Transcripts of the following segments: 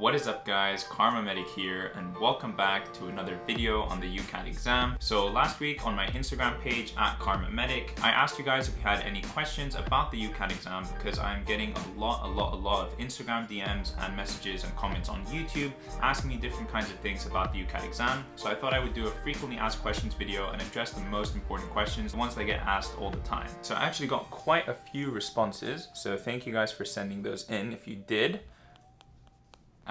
What is up guys, KharmaMedic here and welcome back to another video on the UCAT exam. So last week on my Instagram page at KharmaMedic, I asked you guys if you had any questions about the UCAT exam because I'm getting a lot, a lot, a lot of Instagram DMs and messages and comments on YouTube asking me different kinds of things about the UCAT exam. So I thought I would do a frequently asked questions video and address the most important questions, the ones that get asked all the time. So I actually got quite a few responses, so thank you guys for sending those in if you did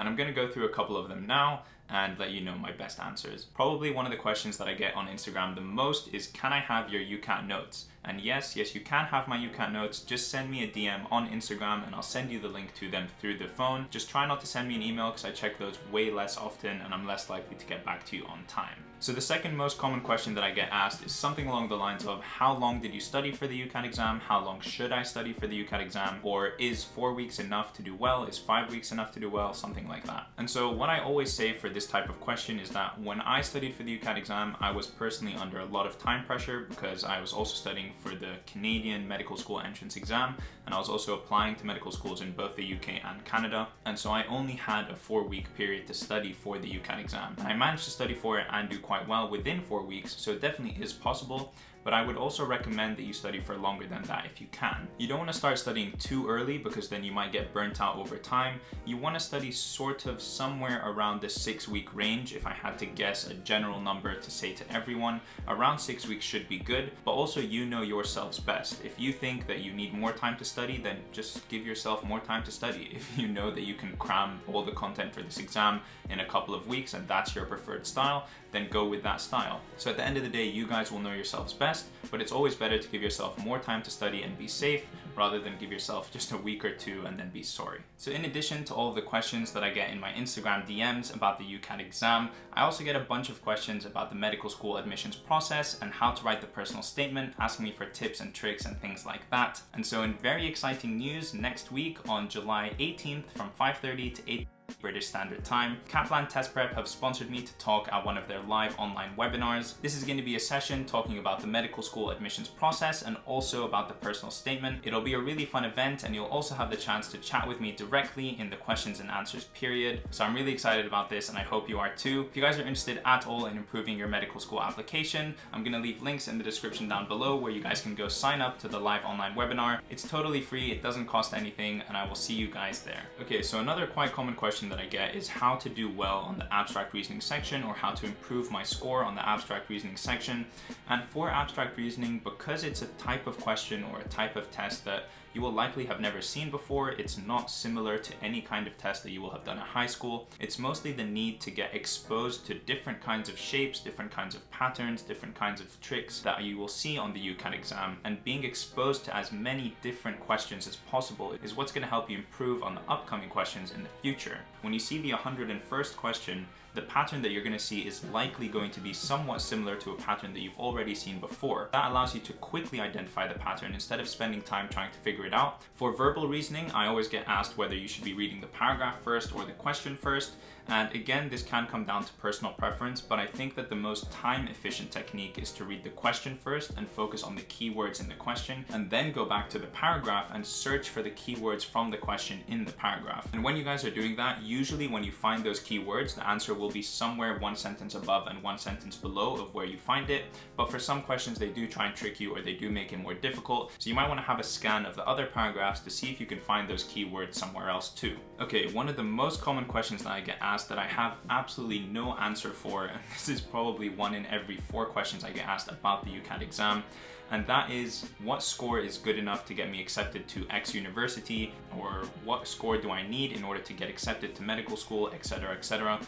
and I'm gonna go through a couple of them now and let you know my best answers. Probably one of the questions that I get on Instagram the most is can I have your UCAT notes? And yes, yes, you can have my UCAT notes. Just send me a DM on Instagram and I'll send you the link to them through the phone. Just try not to send me an email because I check those way less often and I'm less likely to get back to you on time. So the second most common question that I get asked is something along the lines of how long did you study for the UCAT exam? How long should I study for the UCAT exam? Or is four weeks enough to do well? Is five weeks enough to do well? Something like that. And so what I always say for this type of question is that when I studied for the UCAT exam, I was personally under a lot of time pressure because I was also studying for the Canadian medical school entrance exam and I was also applying to medical schools in both the UK and Canada. And so I only had a four week period to study for the UCAT exam. I managed to study for it and do quite well within four weeks, so it definitely is possible but I would also recommend that you study for longer than that if you can. You don't want to start studying too early because then you might get burnt out over time. You want to study sort of somewhere around the six week range. If I had to guess a general number to say to everyone, around six weeks should be good, but also you know yourselves best. If you think that you need more time to study, then just give yourself more time to study. If you know that you can cram all the content for this exam in a couple of weeks and that's your preferred style, then go with that style. So at the end of the day, you guys will know yourselves best, but it's always better to give yourself more time to study and be safe rather than give yourself just a week or two and then be sorry. So in addition to all of the questions that I get in my Instagram DMs about the UCAT exam, I also get a bunch of questions about the medical school admissions process and how to write the personal statement, asking me for tips and tricks and things like that. And so in very exciting news, next week on July 18th from 5.30 to 8 British Standard Time. Kaplan Test Prep have sponsored me to talk at one of their live online webinars. This is going to be a session talking about the medical school admissions process and also about the personal statement. It'll be a really fun event and you'll also have the chance to chat with me directly in the questions and answers period. So I'm really excited about this and I hope you are too. If you guys are interested at all in improving your medical school application, I'm going to leave links in the description down below where you guys can go sign up to the live online webinar. It's totally free, it doesn't cost anything, and I will see you guys there. Okay, so another quite common question that I get is how to do well on the abstract reasoning section or how to improve my score on the abstract reasoning section. And for abstract reasoning, because it's a type of question or a type of test that you will likely have never seen before. It's not similar to any kind of test that you will have done at high school. It's mostly the need to get exposed to different kinds of shapes, different kinds of patterns, different kinds of tricks that you will see on the UCAT exam. And being exposed to as many different questions as possible is what's going to help you improve on the upcoming questions in the future. When you see the 101st question, the pattern that you're going to see is likely going to be somewhat similar to a pattern that you've already seen before. That allows you to quickly identify the pattern instead of spending time trying to figure it out. For verbal reasoning, I always get asked whether you should be reading the paragraph first or the question first. And again, this can come down to personal preference, but I think that the most time efficient technique is to read the question first and focus on the keywords in the question, and then go back to the paragraph and search for the keywords from the question in the paragraph. And when you guys are doing that, usually when you find those keywords, the answer will be somewhere one sentence above and one sentence below of where you find it. But for some questions, they do try and trick you or they do make it more difficult. So you might want to have a scan of the other paragraphs to see if you can find those keywords somewhere else too. Okay, one of the most common questions that I get asked that I have absolutely no answer for, and this is probably one in every four questions I get asked about the UCAT exam, and that is what score is good enough to get me accepted to X university, or what score do I need in order to get accepted to medical school, etc, etc.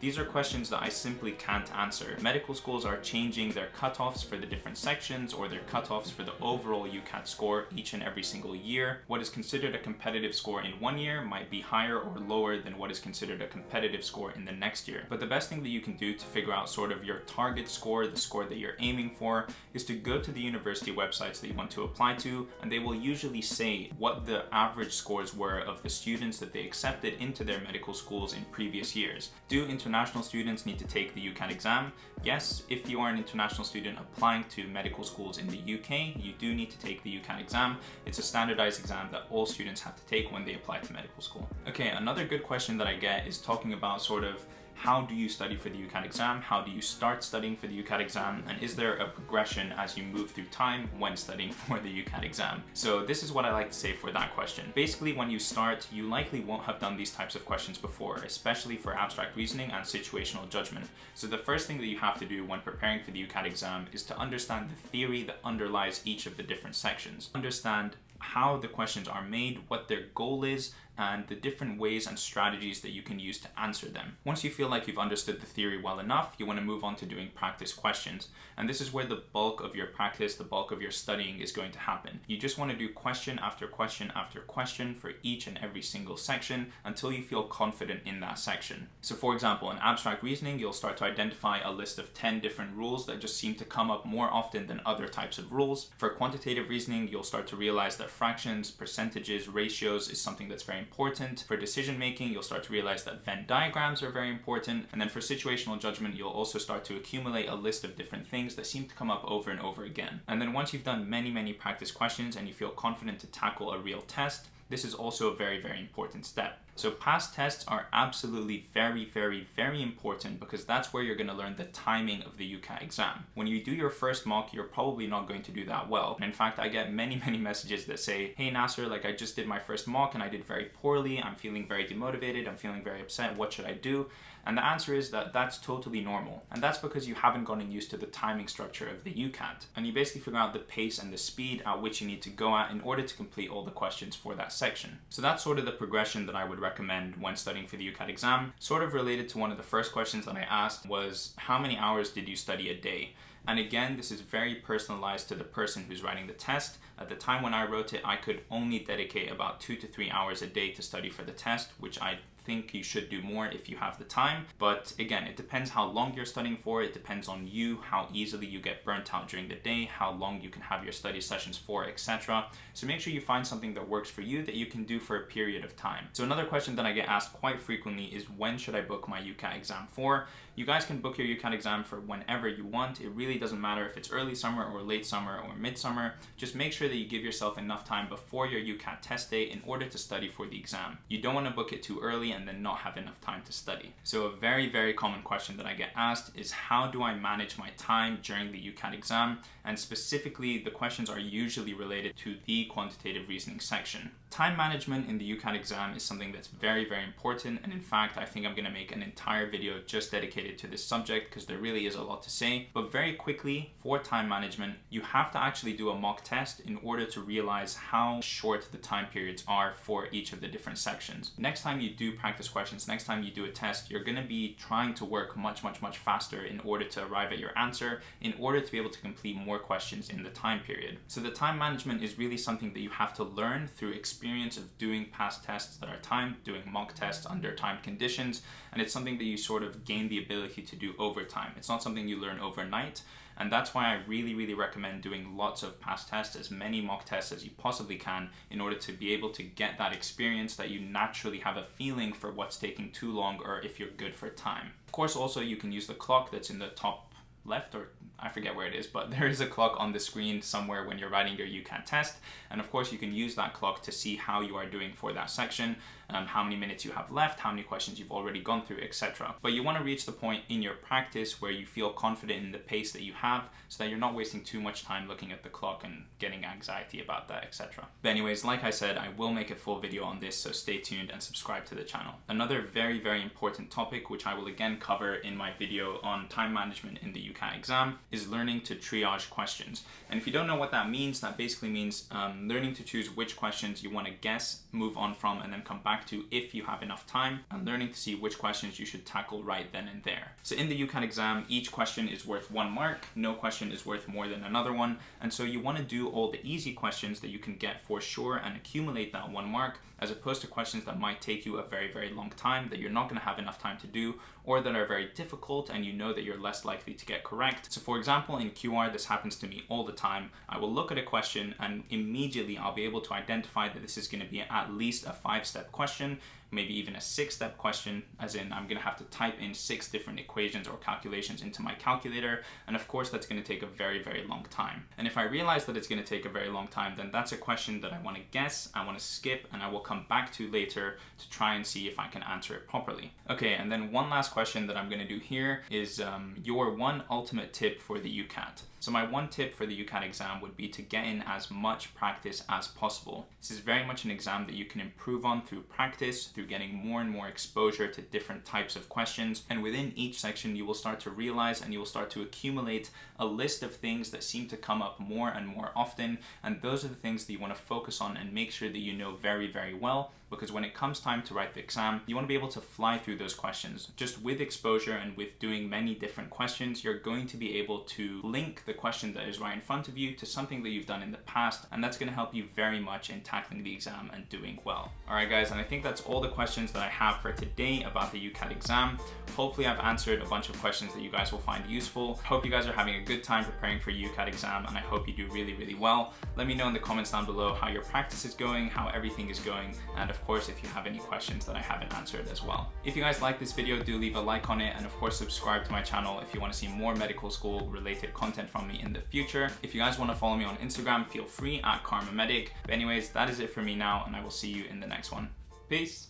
These are questions that I simply can't answer. Medical schools are changing their cutoffs for the different sections or their cutoffs for the overall UCAT score each and every single year. What is considered a competitive score in one year might be higher or lower than what is considered a competitive score in the next year. But the best thing that you can do to figure out sort of your target score, the score that you're aiming for, is to go to the university websites that you want to apply to, and they will usually say what the average scores were of the students that they accepted into their medical schools in previous years. Do international students need to take the UCAT exam? Yes, if you are an international student applying to medical schools in the UK, you do need to take the UCAT exam. It's a standardized exam that all students have to take when they apply to medical school. Okay, another good question that I get is talking about sort of how do you study for the UCAT exam? How do you start studying for the UCAT exam? And is there a progression as you move through time when studying for the UCAT exam? So this is what I like to say for that question. Basically, when you start, you likely won't have done these types of questions before, especially for abstract reasoning and situational judgment. So the first thing that you have to do when preparing for the UCAT exam is to understand the theory that underlies each of the different sections. Understand how the questions are made, what their goal is, and the different ways and strategies that you can use to answer them. Once you feel like you've understood the theory well enough, you want to move on to doing practice questions. And this is where the bulk of your practice, the bulk of your studying is going to happen. You just want to do question after question after question for each and every single section until you feel confident in that section. So for example, in abstract reasoning, you'll start to identify a list of 10 different rules that just seem to come up more often than other types of rules. For quantitative reasoning, you'll start to realize that fractions, percentages, ratios is something that's very important. For decision making, you'll start to realize that Venn diagrams are very important. And then for situational judgment, you'll also start to accumulate a list of different things that seem to come up over and over again. And then once you've done many, many practice questions and you feel confident to tackle a real test, this is also a very, very important step. So past tests are absolutely very, very, very important because that's where you're going to learn the timing of the UCAT exam. When you do your first mock, you're probably not going to do that well. And in fact, I get many, many messages that say, hey Nasser, like I just did my first mock and I did very poorly. I'm feeling very demotivated. I'm feeling very upset. What should I do? And the answer is that that's totally normal. And that's because you haven't gotten used to the timing structure of the UCAT. And you basically figure out the pace and the speed at which you need to go at in order to complete all the questions for that section. So that's sort of the progression that I would recommend when studying for the UCAT exam. Sort of related to one of the first questions that I asked was, how many hours did you study a day? And again, this is very personalized to the person who's writing the test. At the time when I wrote it, I could only dedicate about two to three hours a day to study for the test, which I think you should do more if you have the time. But again, it depends how long you're studying for. It depends on you, how easily you get burnt out during the day, how long you can have your study sessions for, etc. So make sure you find something that works for you that you can do for a period of time. So another question that I get asked quite frequently is when should I book my UCAT exam for? You guys can book your UCAT exam for whenever you want. It really doesn't matter if it's early summer or late summer or midsummer. Just make sure that you give yourself enough time before your UCAT test date in order to study for the exam. You don't want to book it too early and then not have enough time to study. So a very, very common question that I get asked is how do I manage my time during the UCAT exam? And specifically, the questions are usually related to the quantitative reasoning section. Time management in the UCAT exam is something that's very, very important. And in fact, I think I'm gonna make an entire video just dedicated to this subject because there really is a lot to say. But very quickly, for time management, you have to actually do a mock test in order to realize how short the time periods are for each of the different sections. Next time you do practice questions, next time you do a test, you're gonna be trying to work much, much, much faster in order to arrive at your answer, in order to be able to complete more questions in the time period. So the time management is really something that you have to learn through experience of doing past tests that are timed, doing mock tests under timed conditions, and it's something that you sort of gain the ability to do over time. It's not something you learn overnight, and that's why I really, really recommend doing lots of past tests, as many mock tests as you possibly can, in order to be able to get that experience that you naturally have a feeling for what's taking too long or if you're good for time. Of course, also you can use the clock that's in the top left or I forget where it is, but there is a clock on the screen somewhere when you're writing your UCAT test. And of course, you can use that clock to see how you are doing for that section, um, how many minutes you have left, how many questions you've already gone through, etc. But you want to reach the point in your practice where you feel confident in the pace that you have so that you're not wasting too much time looking at the clock and getting anxiety about that, etc. But anyways, like I said, I will make a full video on this, so stay tuned and subscribe to the channel. Another very, very important topic, which I will again cover in my video on time management in the UCAT exam, is learning to triage questions. And if you don't know what that means, that basically means um, learning to choose which questions you want to guess, move on from, and then come back to if you have enough time, and learning to see which questions you should tackle right then and there. So in the UCAT exam, each question is worth one mark, no question is worth more than another one, and so you want to do all the easy questions that you can get for sure and accumulate that one mark, as opposed to questions that might take you a very, very long time that you're not going to have enough time to do, or that are very difficult and you know that you're less likely to get correct. So for example, in QR, this happens to me all the time. I will look at a question and immediately I'll be able to identify that this is going to be at least a five-step question maybe even a six step question, as in I'm gonna have to type in six different equations or calculations into my calculator. And of course, that's gonna take a very, very long time. And if I realize that it's gonna take a very long time, then that's a question that I wanna guess, I wanna skip, and I will come back to later to try and see if I can answer it properly. Okay, and then one last question that I'm gonna do here is um, your one ultimate tip for the UCAT. So my one tip for the UCAT exam would be to get in as much practice as possible. This is very much an exam that you can improve on through practice, through getting more and more exposure to different types of questions. And within each section, you will start to realize and you will start to accumulate a list of things that seem to come up more and more often. And those are the things that you want to focus on and make sure that you know very, very well. Because when it comes time to write the exam, you want to be able to fly through those questions. Just with exposure and with doing many different questions, you're going to be able to link the question that is right in front of you to something that you've done in the past. And that's going to help you very much in tackling the exam and doing well. All right, guys. And I think that's all the questions that I have for today about the UCAT exam. Hopefully I've answered a bunch of questions that you guys will find useful. Hope you guys are having a good time preparing for UCAT exam and I hope you do really, really well. Let me know in the comments down below how your practice is going, how everything is going, and of course, if you have any questions that I haven't answered as well. If you guys like this video, do leave a like on it and of course subscribe to my channel if you want to see more medical school related content from me in the future. If you guys want to follow me on Instagram, feel free at KharmaMedic. But anyways, that is it for me now and I will see you in the next one. Peace.